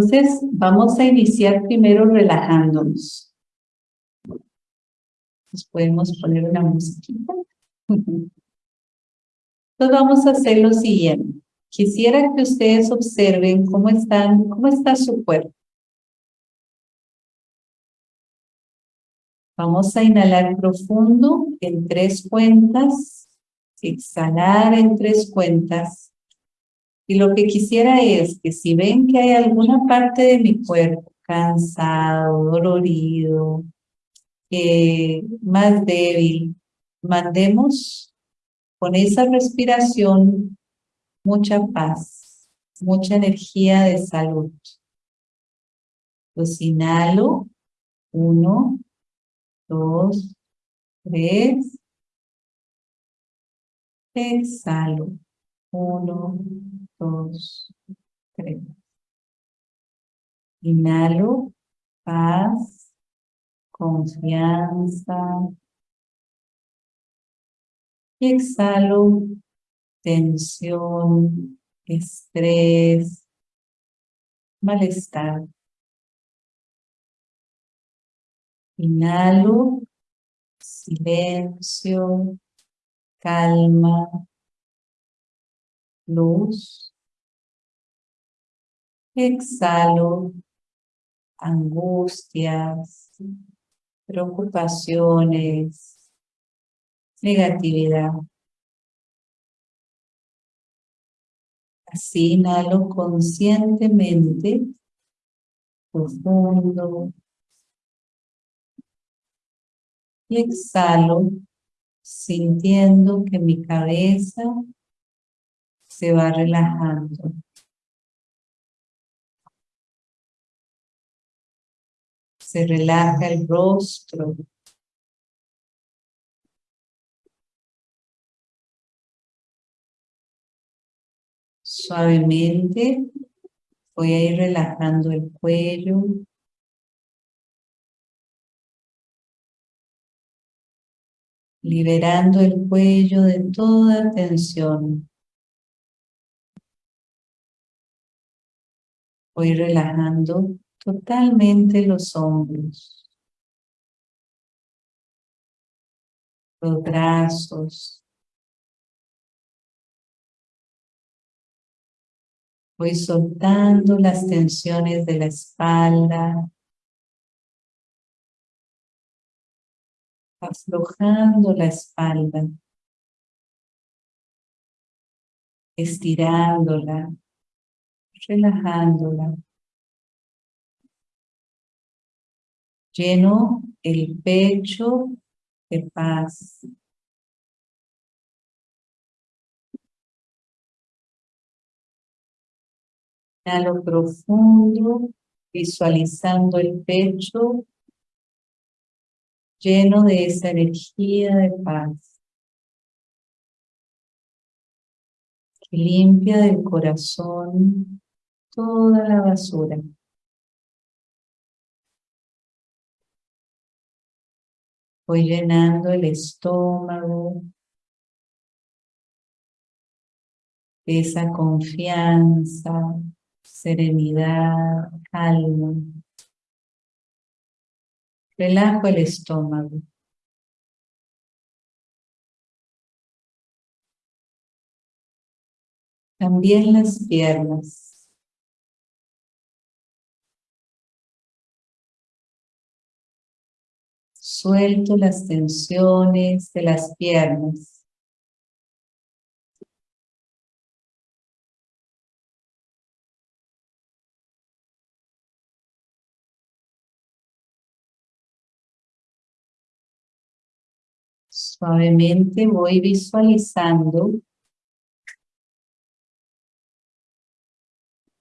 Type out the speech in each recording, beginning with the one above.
Entonces, vamos a iniciar primero relajándonos. Nos podemos poner una musiquita. Entonces vamos a hacer lo siguiente. Quisiera que ustedes observen cómo, están, cómo está su cuerpo. Vamos a inhalar profundo en tres cuentas, exhalar en tres cuentas. Y lo que quisiera es que si ven que hay alguna parte de mi cuerpo cansado, dolorido, más débil, mandemos con esa respiración mucha paz, mucha energía de salud. Los inhalo, uno, dos, tres. Exhalo. Uno, dos, tres. Inhalo, paz, confianza. Y exhalo, tensión, estrés, malestar. Inhalo, silencio, calma, luz. Exhalo, angustias, preocupaciones, negatividad. Así inhalo conscientemente, profundo, y exhalo sintiendo que mi cabeza se va relajando. Se relaja el rostro. Suavemente voy a ir relajando el cuello, liberando el cuello de toda tensión. Voy relajando totalmente los hombros, los brazos. Voy soltando las tensiones de la espalda, aflojando la espalda, estirándola, relajándola. Lleno el pecho de paz. Inhalo profundo, visualizando el pecho lleno de esa energía de paz que limpia del corazón toda la basura. Voy llenando el estómago esa confianza, serenidad, calma. Relajo el estómago. También las piernas. Suelto las tensiones de las piernas. Suavemente voy visualizando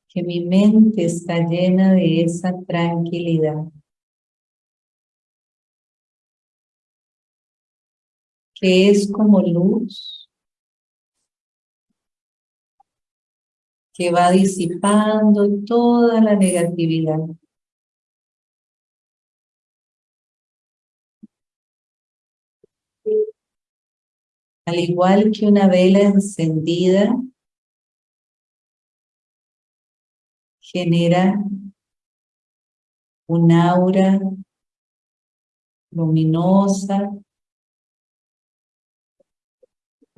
que mi mente está llena de esa tranquilidad. Que es como luz que va disipando toda la negatividad. Al igual que una vela encendida genera un aura luminosa.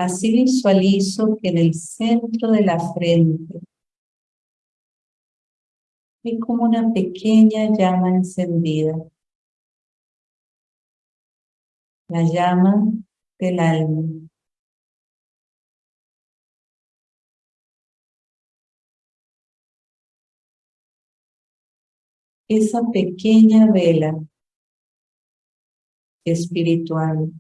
Así visualizo que en el centro de la frente hay como una pequeña llama encendida. La llama del alma. Esa pequeña vela espiritual.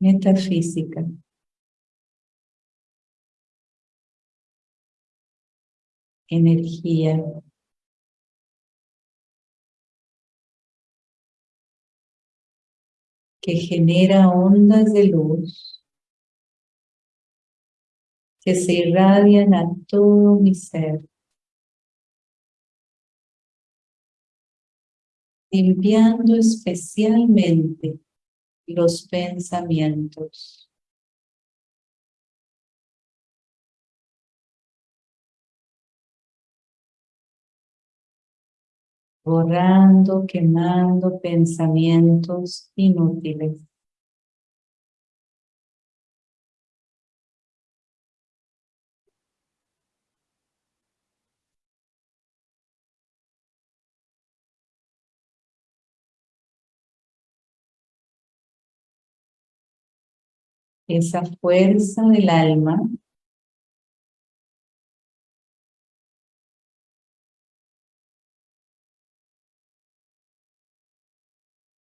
Metafísica. Energía. que genera ondas de luz que se irradian a todo mi ser. limpiando especialmente los pensamientos. borrando, quemando pensamientos inútiles. Esa fuerza del alma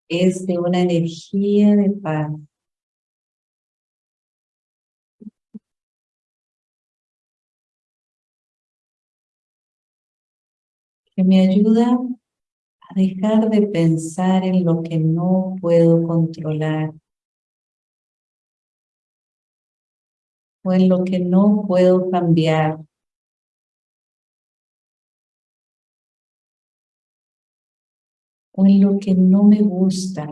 es de una energía de paz. que me ayuda a dejar de pensar en lo que no puedo controlar o en lo que no puedo cambiar. o en lo que no me gusta.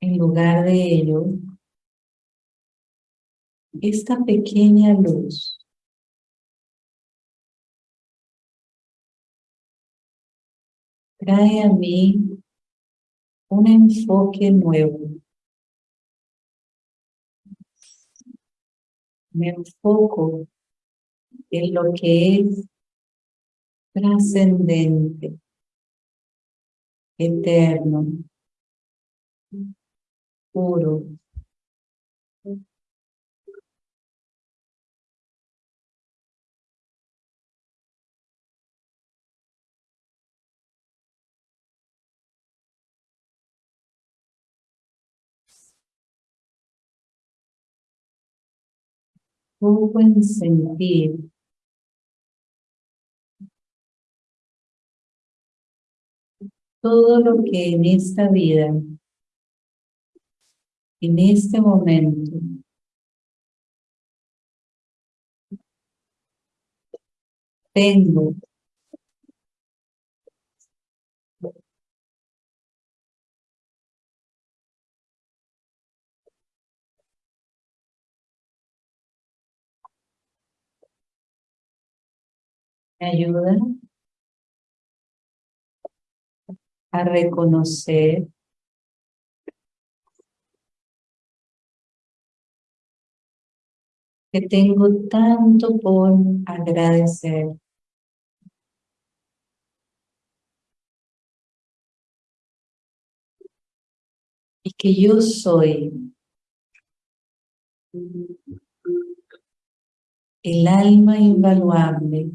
En lugar de ello, esta pequeña luz trae a mí un enfoque nuevo. Me enfoco en lo que es trascendente, eterno, puro. Buen sentir. Todo lo que en esta vida, en este momento, tengo me ayuda a reconocer que tengo tanto por agradecer. Y que yo soy el alma invaluable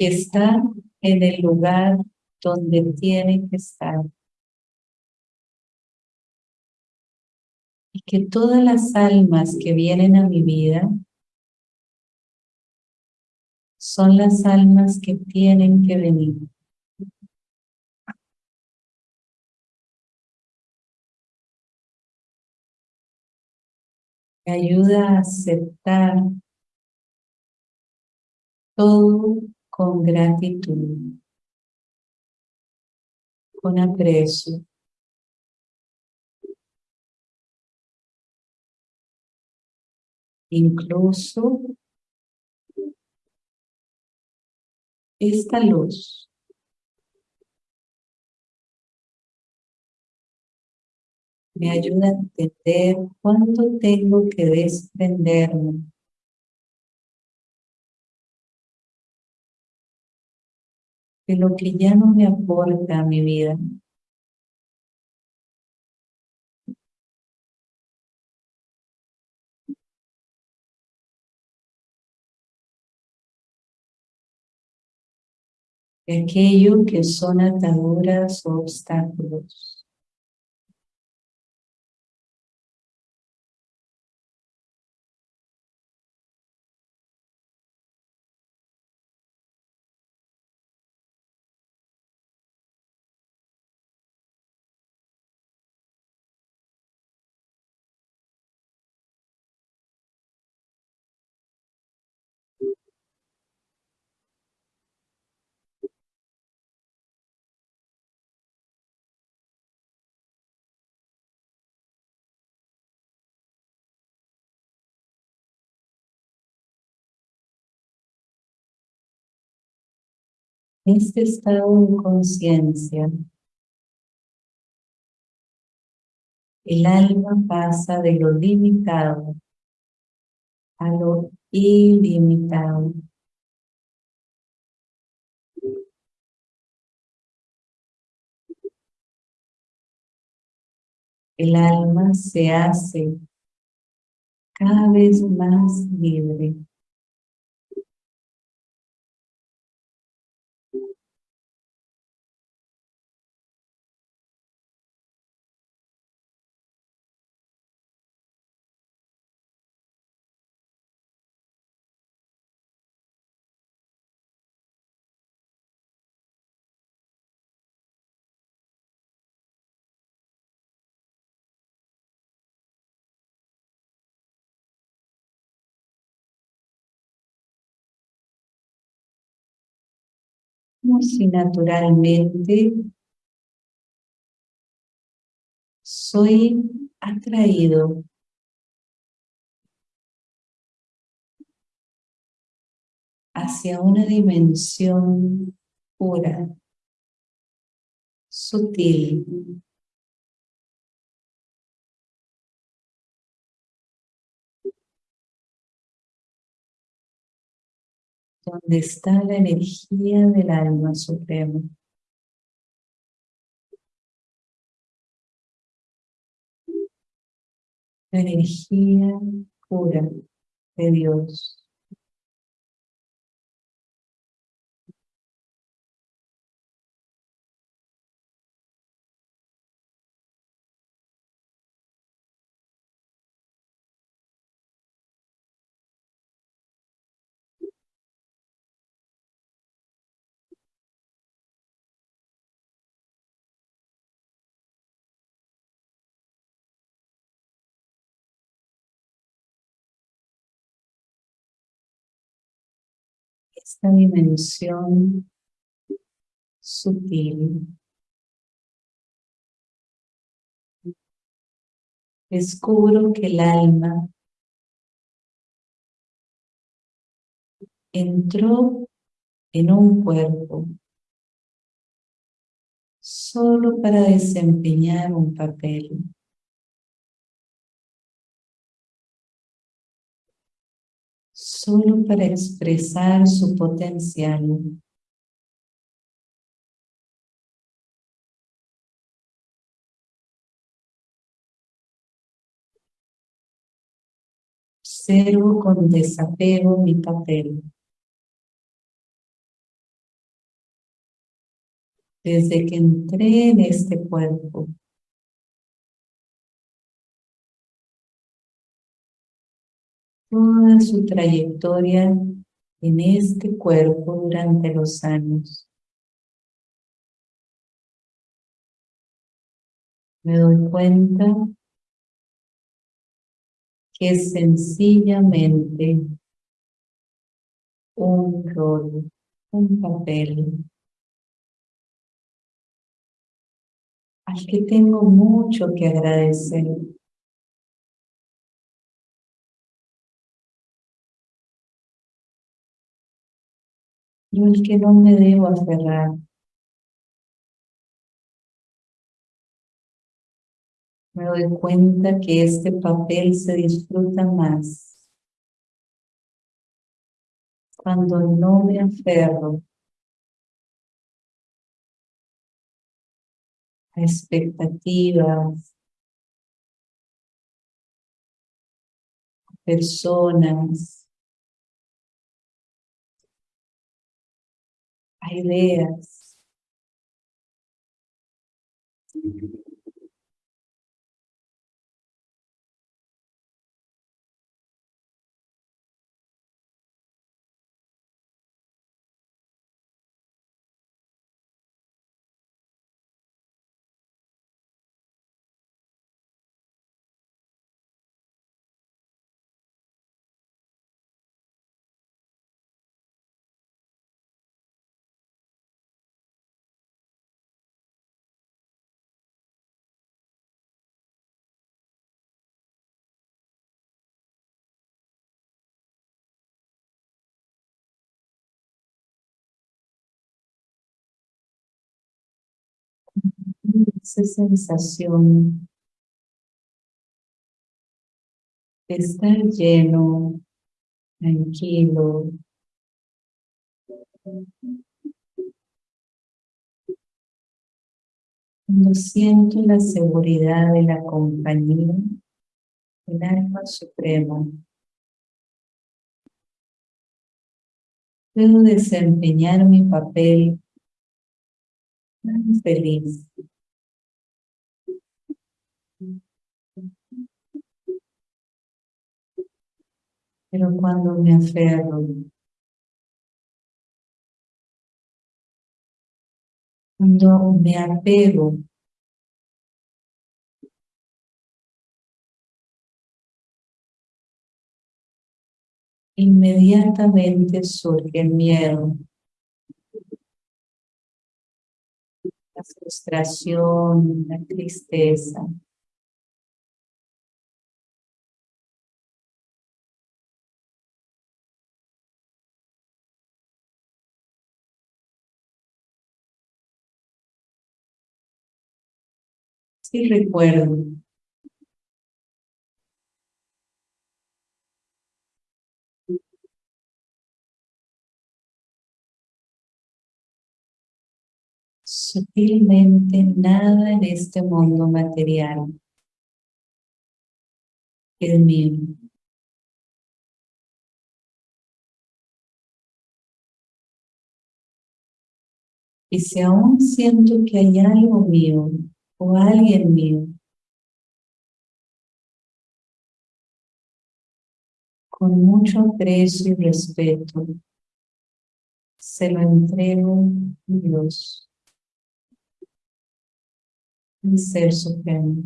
que está en el lugar donde tiene que estar. Y que todas las almas que vienen a mi vida son las almas que tienen que venir. Me ayuda a aceptar todo con gratitud, con aprecio. Incluso esta luz me ayuda a entender cuánto tengo que desprenderme de lo que ya no me aporta a mi vida. De aquello que son ataduras o obstáculos. Este estado de conciencia, el alma pasa de lo limitado a lo ilimitado. El alma se hace cada vez más libre. Si naturalmente soy atraído. Hacia una dimensión pura, sutil, donde está la energía del alma suprema. La energía pura de Dios. Esta dimensión sutil. Descubro que el alma entró en un cuerpo solo para desempeñar un papel. Solo para expresar su potencial. Observo con desapego mi papel. Desde que entré en este cuerpo, toda su trayectoria en este cuerpo durante los años. Me doy cuenta que es sencillamente un rol, un papel al que tengo mucho que agradecer. Yo el que no me debo aferrar. Me doy cuenta que este papel se disfruta más cuando no me aferro a expectativas, personas, a ideas. Esa sensación de estar lleno, tranquilo, cuando siento la seguridad de la compañía del alma suprema, puedo desempeñar mi papel tan feliz Pero cuando me aferro, cuando me apego, inmediatamente surge el miedo, la frustración, la tristeza. Sí recuerdo. Sutilmente nada en este mundo material es mío. Y si aún siento que hay algo mío, o alguien mío. Con mucho aprecio y respeto, se lo entrego a Dios, el Ser Supremo.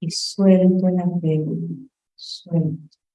Y suelto el apego, suelto.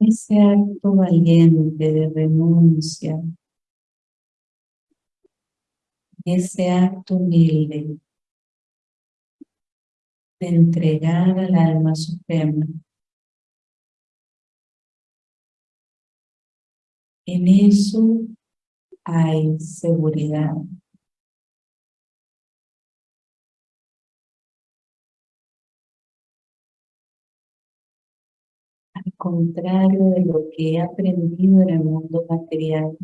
Ese acto valiente de renuncia, ese acto humilde de entregar al alma suprema. En eso hay seguridad. Contrario de lo que he aprendido en el mundo material.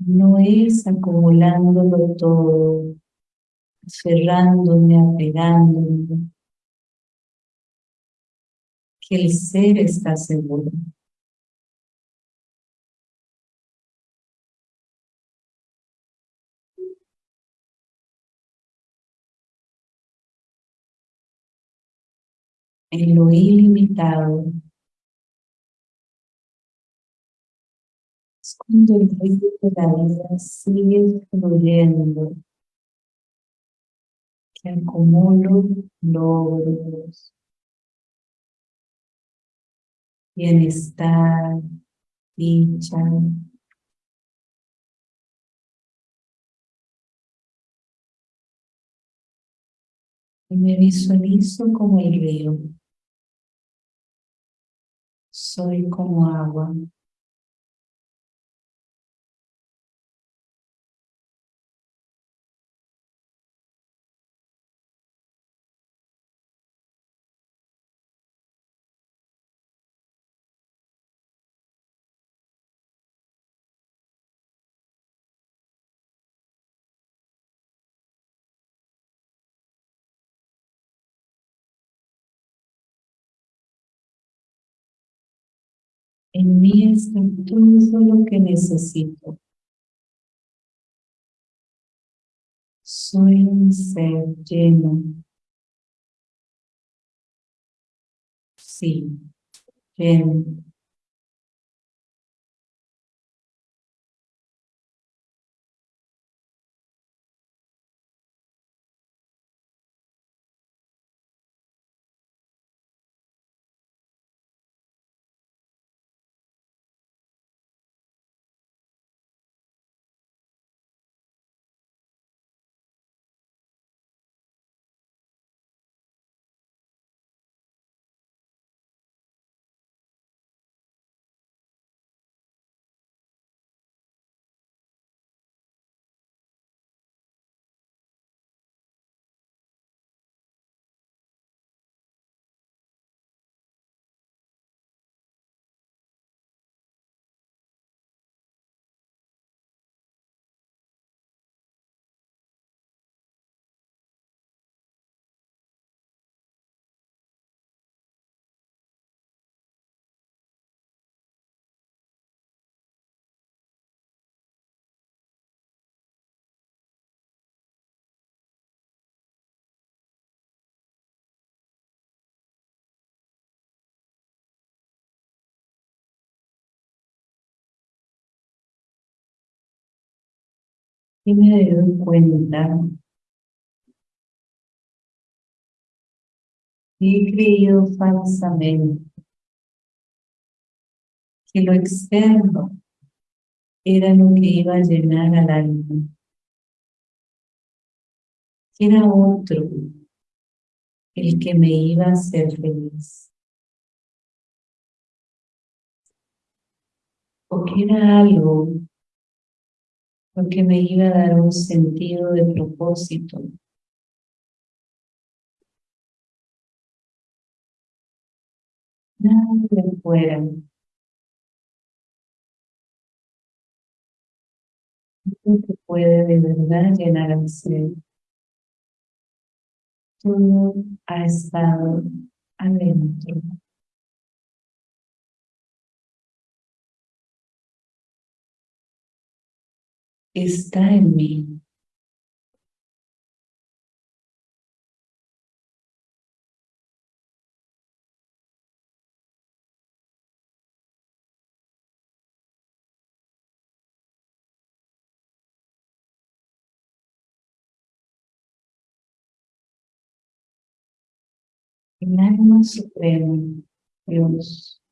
No es acumulándolo todo, cerrándome, apegándome, que el ser está seguro. En lo ilimitado. Es cuando el río de la vida sigue fluyendo, que acumulo logros, bienestar, dicha, y me visualizo como el río. Soy como agua. En mí está todo lo que necesito. Soy un ser lleno. Sí, lleno. Y me doy cuenta he creído falsamente que lo externo era lo que iba a llenar al alma, que era otro el que me iba a hacer feliz. O que era algo porque me iba a dar un sentido de propósito. Nada de fuera. Lo que puede de verdad llenar al ser. Todo ha estado adentro. Está en mí. El alma suprema, Dios,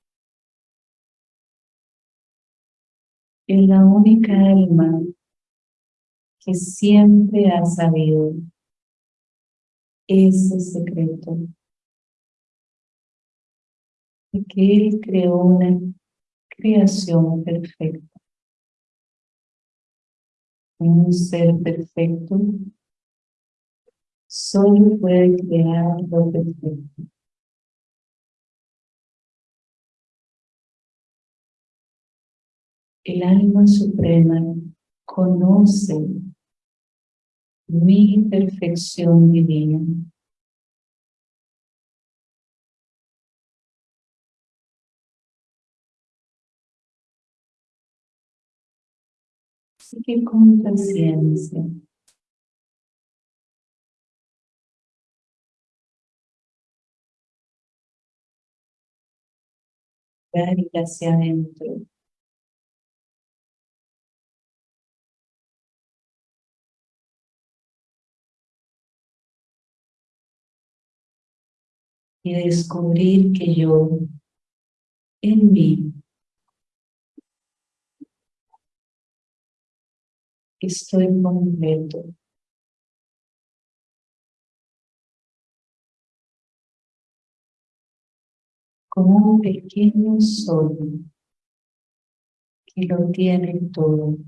es la única alma que siempre ha sabido ese secreto y que Él creó una creación perfecta. Un ser perfecto solo puede crear lo perfecto. El alma suprema conoce mi perfección divina. Así que con paciencia ir hacia adentro. Y descubrir que yo, en mí, estoy completo. como un pequeño sol que lo tiene todo.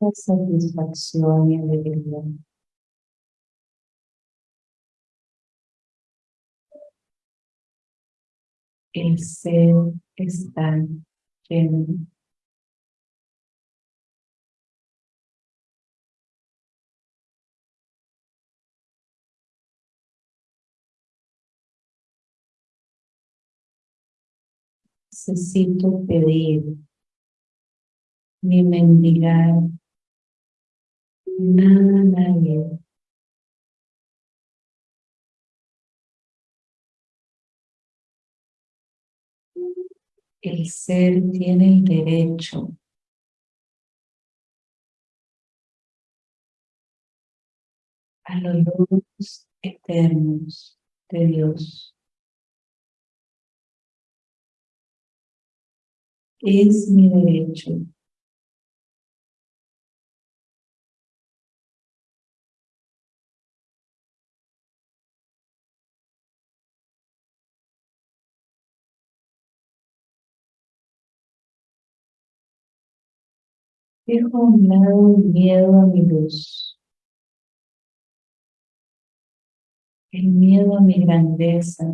La satisfacción y alegría. El ser está lleno. Necesito pedir ni mendigar nada, nadie. El ser tiene el derecho a los logros eternos de Dios. Es mi derecho. Dejo a un lado el miedo a mi luz. El miedo a mi grandeza.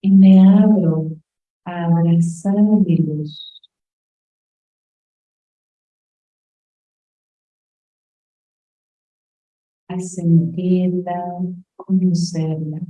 Y me abro a abrazar mi luz. A sentirla, conocerla.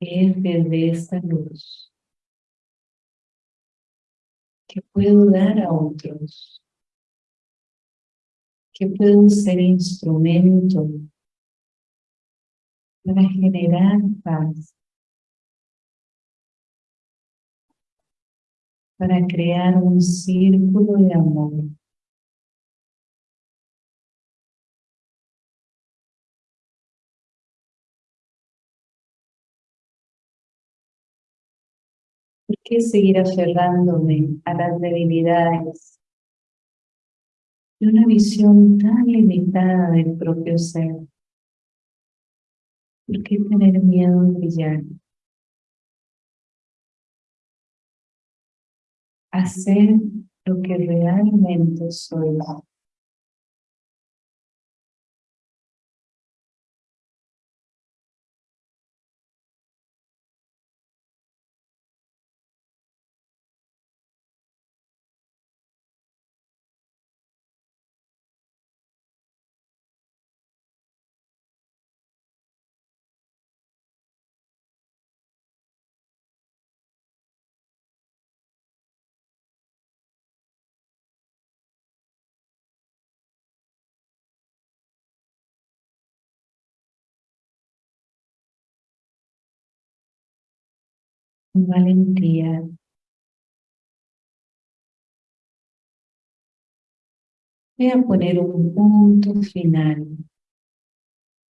desde esta luz que puedo dar a otros, que puedo ser instrumento para generar paz, para crear un círculo de amor. ¿Por qué seguir aferrándome a las debilidades de una visión tan limitada del propio ser? ¿Por qué tener miedo de brillar? Hacer lo que realmente soy. Valentía. Voy a poner un punto final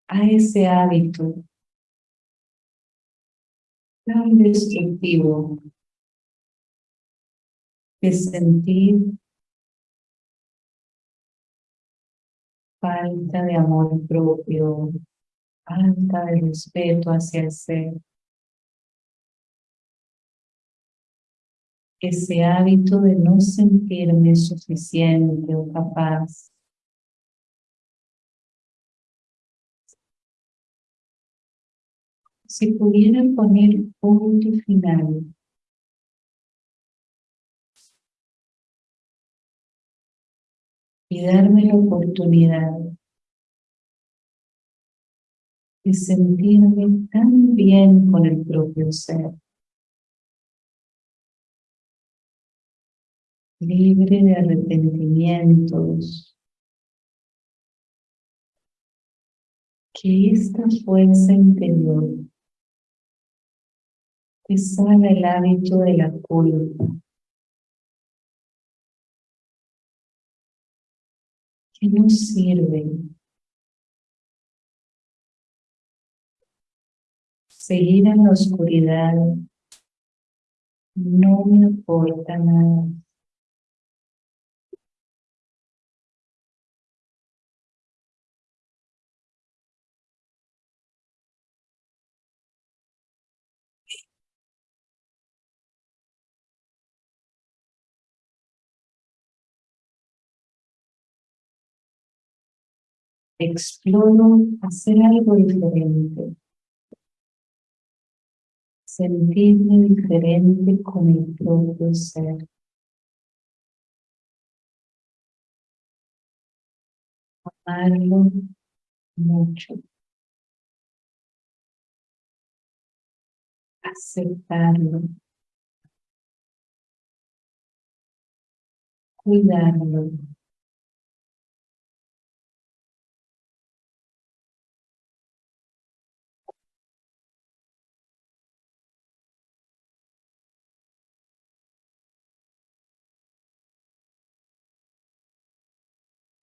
a ese hábito tan destructivo de sentir falta de amor propio, falta de respeto hacia el ser. Ese hábito de no sentirme suficiente o capaz. Si pudiera poner punto final y darme la oportunidad de sentirme tan bien con el propio ser. Libre de arrepentimientos. Que esta fuerza interior te salga el hábito de la culpa. Que no sirve seguir en la oscuridad no me importa nada. Exploro hacer algo diferente. Sentirme diferente con el propio ser. Amarlo mucho. Aceptarlo. Cuidarlo.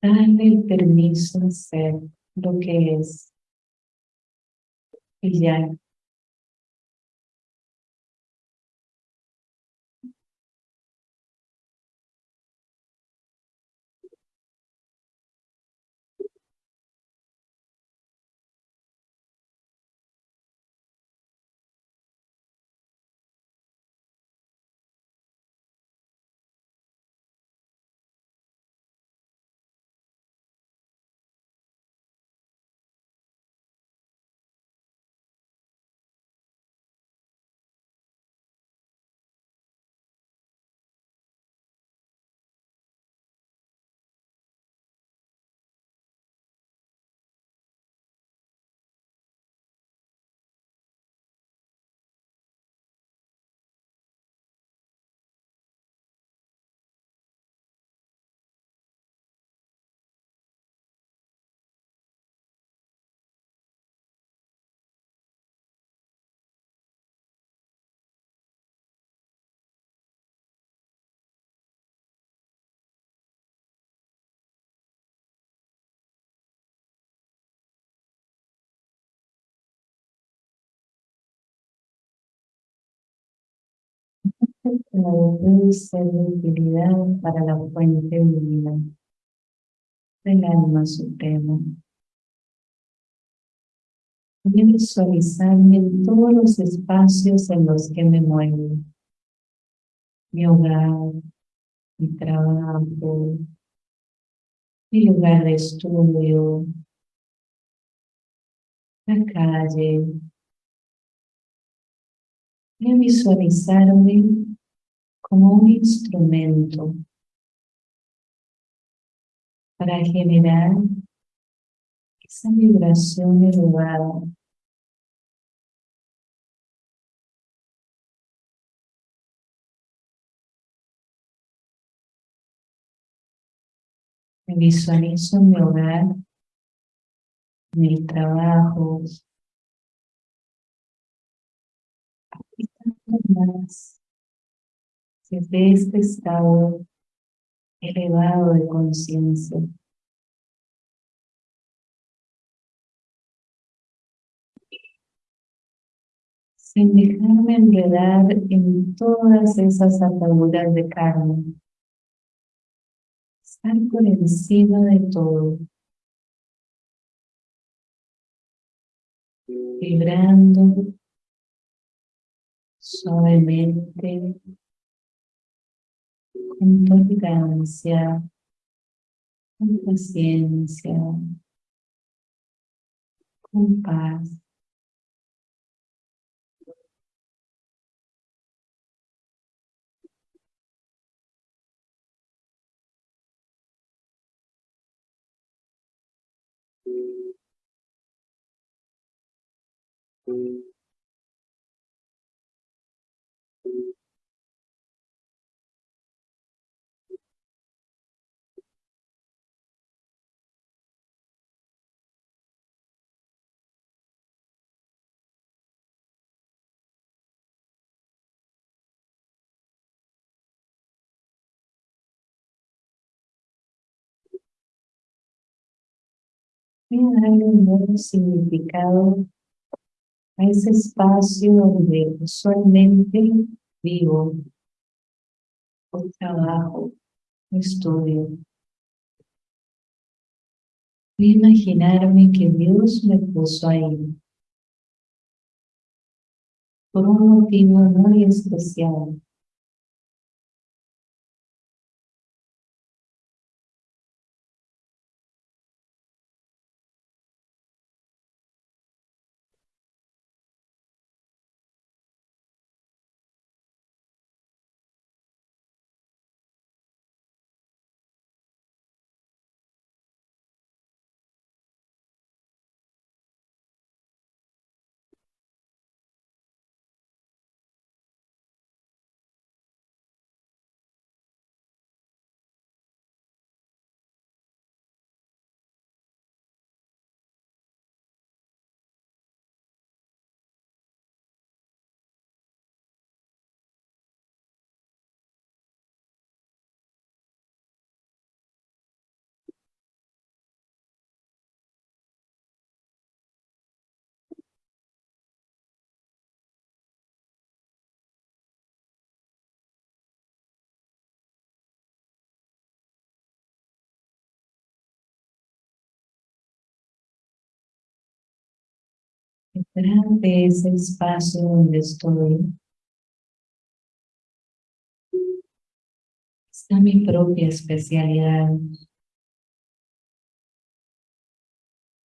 Dale el permiso de ser lo que es. Y ya. Ser de utilidad para la fuente divina del alma suprema. Visualizarme en todos los espacios en los que me muevo. Mi hogar, mi trabajo, mi lugar de estudio, la calle. A visualizarme como un instrumento para generar esa vibración elevada. Me visualizo mi hogar, en el trabajo, más desde este estado elevado de conciencia. Sin dejarme enredar en todas esas ataduras de karma. Estar por encima de todo. Vibrando suavemente con tolerancia, con paciencia, con paz. Voy a darle un nuevo significado a ese espacio donde usualmente vivo, o trabajo, estudio. Voy a imaginarme que Dios me puso ahí por un motivo muy especial. Detrás de ese espacio donde estoy está mi propia especialidad.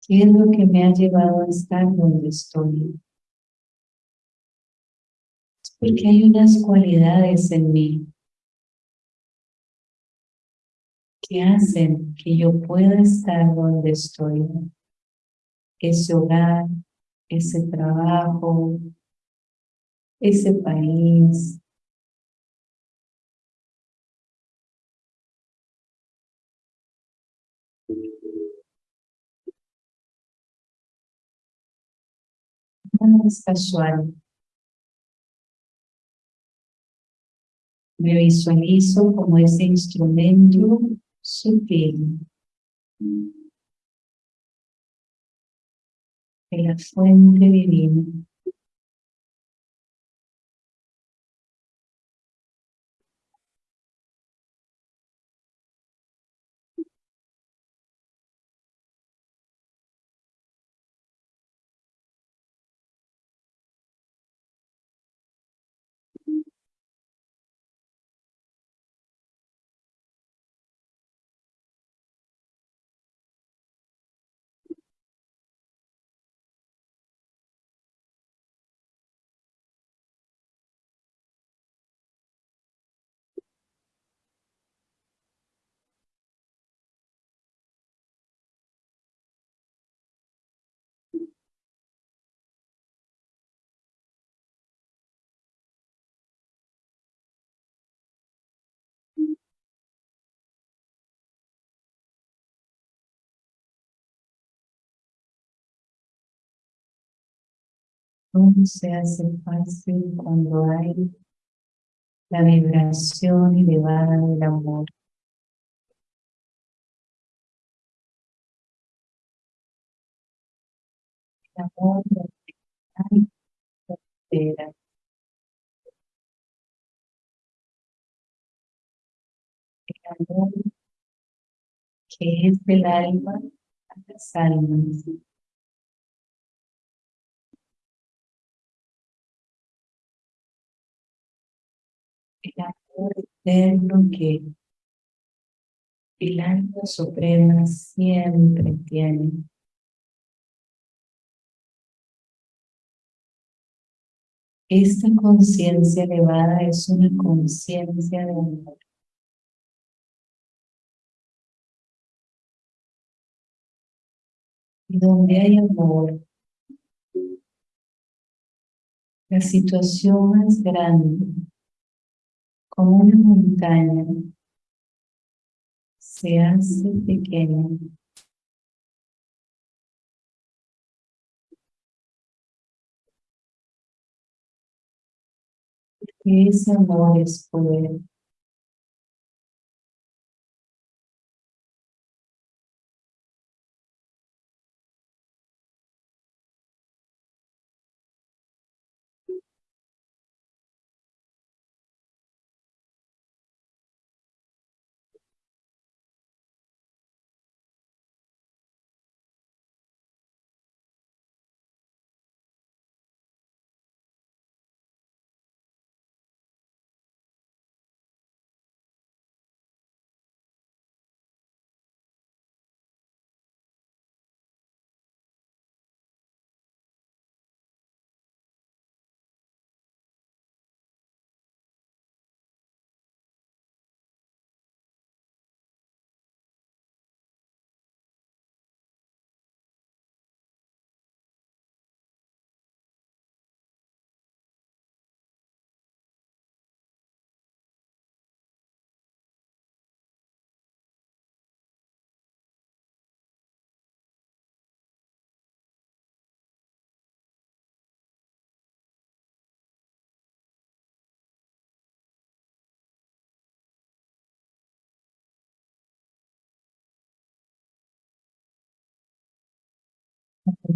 ¿Qué es lo que me ha llevado a estar donde estoy? Es porque hay unas cualidades en mí que hacen que yo pueda estar donde estoy. Ese hogar, ese trabajo, ese país. Es casual. Me visualizo como ese instrumento sutil la fuente divina. Todo se hace fácil cuando hay la vibración elevada del amor. El amor frontera. El amor que es del alma a las almas. Eterno que el alma suprema siempre tiene. Esta conciencia elevada es una conciencia de amor. Y donde hay amor, la situación más grande, como una montaña, se hace pequeña. Ese amor es poder.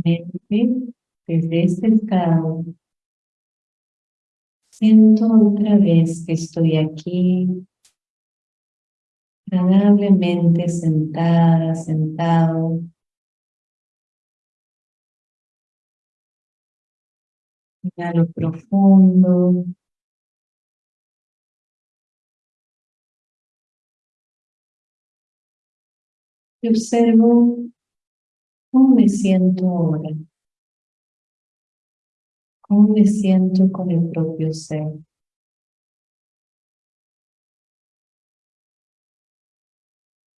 Desde este estado, siento otra vez que estoy aquí, agradablemente sentada, sentado, Inhalo profundo. Y observo ¿Cómo me siento ahora? ¿Cómo me siento con el propio ser?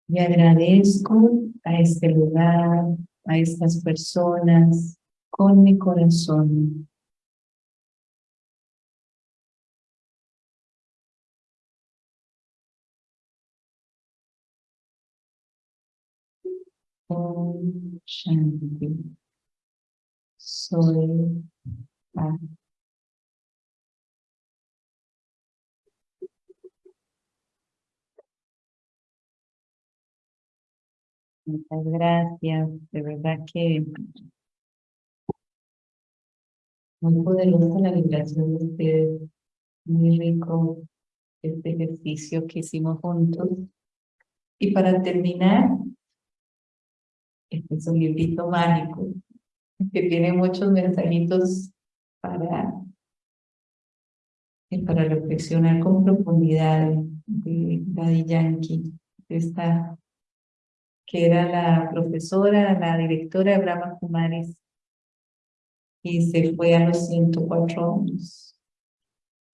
Y agradezco a este lugar, a estas personas, con mi corazón. Shanti. Soy. Muchas gracias, de verdad que muy poderosa la vibración de ustedes, muy rico este ejercicio que hicimos juntos. Y para terminar, este es un librito mágico que tiene muchos mensajitos para, para reflexionar con profundidad de Daddy Yankee, esta, que era la profesora, la directora de Brahma Kumaris, y se fue a los 104 años.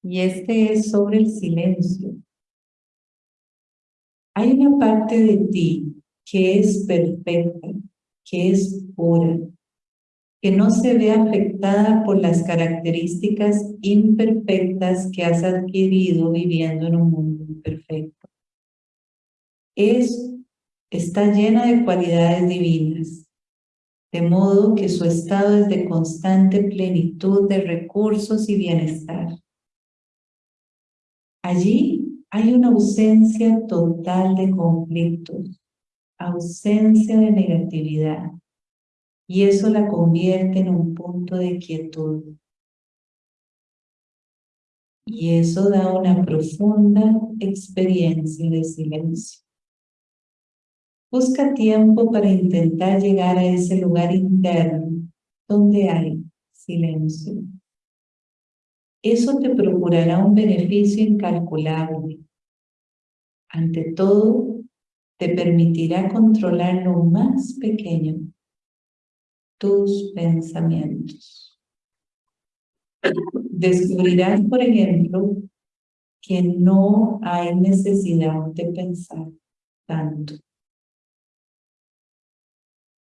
Y este es sobre el silencio. Hay una parte de ti que es perfecta, que es pura, que no se ve afectada por las características imperfectas que has adquirido viviendo en un mundo imperfecto. Es, está llena de cualidades divinas. de modo que su estado es de constante plenitud de recursos y bienestar. Allí hay una ausencia total de conflictos, ausencia de negatividad, y eso la convierte en un punto de quietud. Y eso da una profunda experiencia de silencio. Busca tiempo para intentar llegar a ese lugar interno donde hay silencio. Eso te procurará un beneficio incalculable. Ante todo, te permitirá controlar lo más pequeño, tus pensamientos. Descubrirás, por ejemplo, que no hay necesidad de pensar tanto.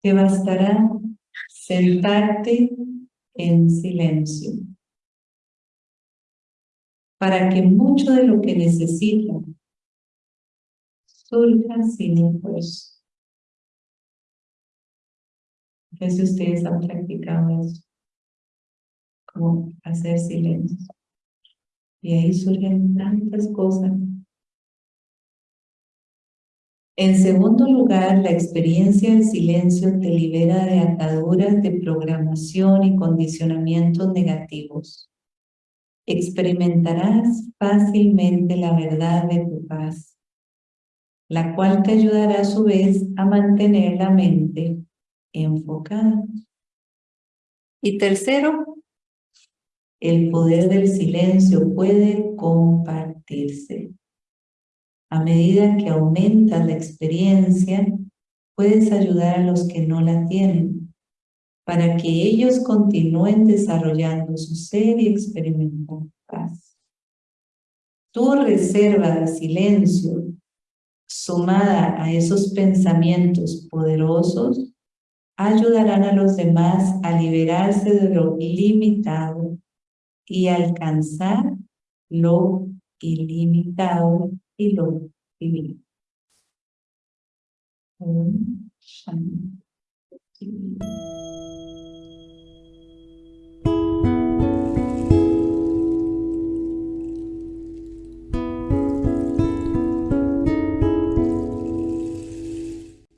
Te bastará sentarte en silencio para que mucho de lo que necesitas surja sin esfuerzo. No sé si ustedes han practicado eso, como hacer silencio. Y ahí surgen tantas cosas. En segundo lugar, la experiencia del silencio te libera de ataduras de programación y condicionamientos negativos. Experimentarás fácilmente la verdad de tu paz, la cual te ayudará a su vez a mantener la mente enfocada. Y tercero, el poder del silencio puede compartirse. A medida que aumenta la experiencia, puedes ayudar a los que no la tienen, para que ellos continúen desarrollando su ser y experimentar paz. Tu reserva de silencio, sumada a esos pensamientos poderosos, ayudarán a los demás a liberarse de lo limitado y alcanzar lo ilimitado y lo divino.